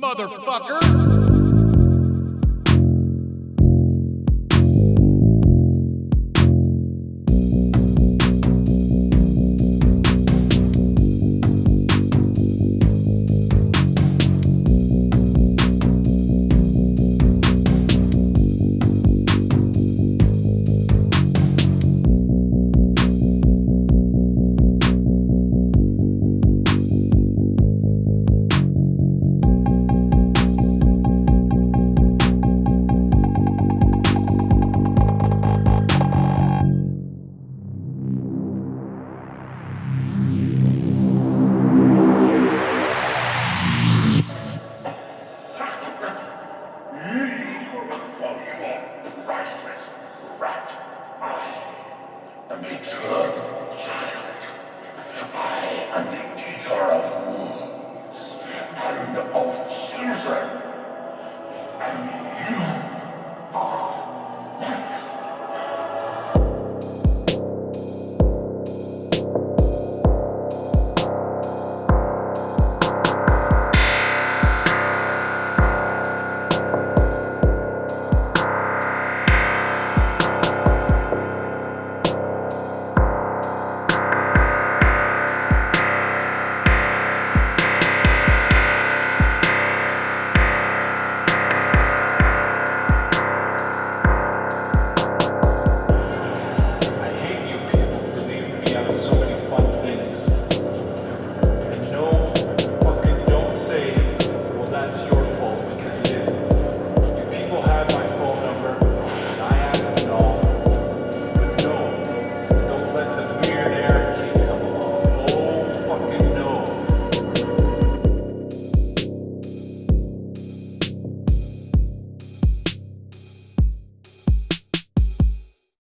motherfucker! I